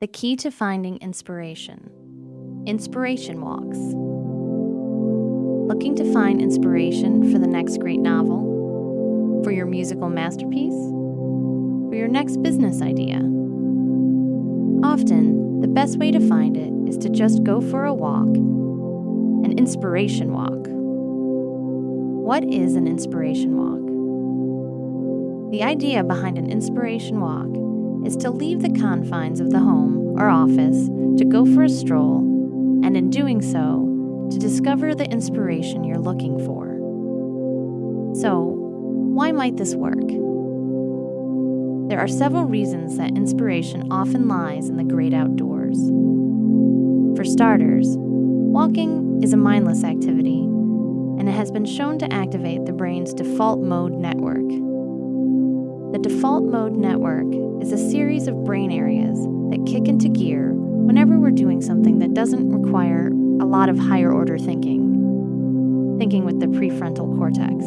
The key to finding inspiration. Inspiration walks. Looking to find inspiration for the next great novel? For your musical masterpiece? For your next business idea? Often, the best way to find it is to just go for a walk, an inspiration walk. What is an inspiration walk? The idea behind an inspiration walk is to leave the confines of the home or office to go for a stroll, and in doing so, to discover the inspiration you're looking for. So, why might this work? There are several reasons that inspiration often lies in the great outdoors. For starters, walking is a mindless activity, and it has been shown to activate the brain's default mode network. The default mode network is a series of brain areas that kick into gear whenever we're doing something that doesn't require a lot of higher order thinking, thinking with the prefrontal cortex.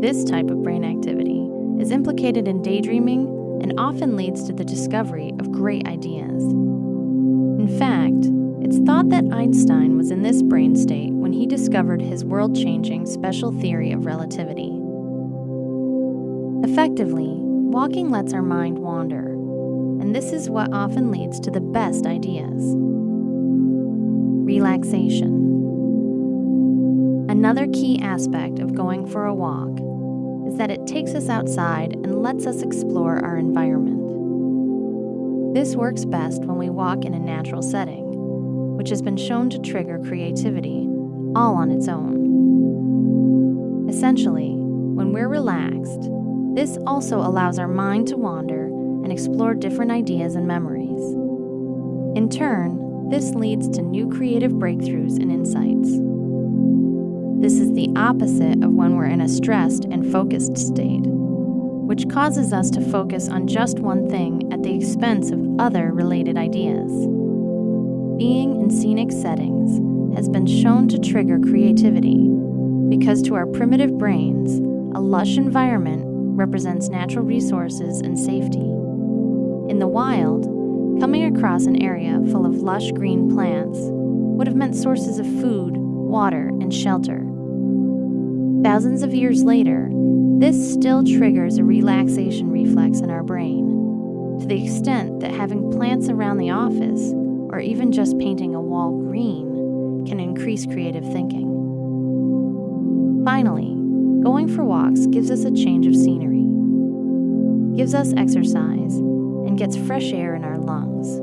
This type of brain activity is implicated in daydreaming and often leads to the discovery of great ideas. In fact, it's thought that Einstein was in this brain state when he discovered his world changing special theory of relativity. Effectively, walking lets our mind wander, and this is what often leads to the best ideas. Relaxation. Another key aspect of going for a walk is that it takes us outside and lets us explore our environment. This works best when we walk in a natural setting, which has been shown to trigger creativity all on its own. Essentially, when we're relaxed, this also allows our mind to wander and explore different ideas and memories. In turn, this leads to new creative breakthroughs and insights. This is the opposite of when we're in a stressed and focused state, which causes us to focus on just one thing at the expense of other related ideas. Being in scenic settings has been shown to trigger creativity because to our primitive brains, a lush environment represents natural resources and safety. In the wild, coming across an area full of lush green plants would have meant sources of food, water, and shelter. Thousands of years later, this still triggers a relaxation reflex in our brain, to the extent that having plants around the office, or even just painting a wall green, can increase creative thinking. Finally, going for walks gives us a change of scenery gives us exercise, and gets fresh air in our lungs.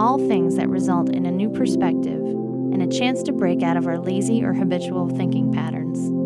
All things that result in a new perspective and a chance to break out of our lazy or habitual thinking patterns.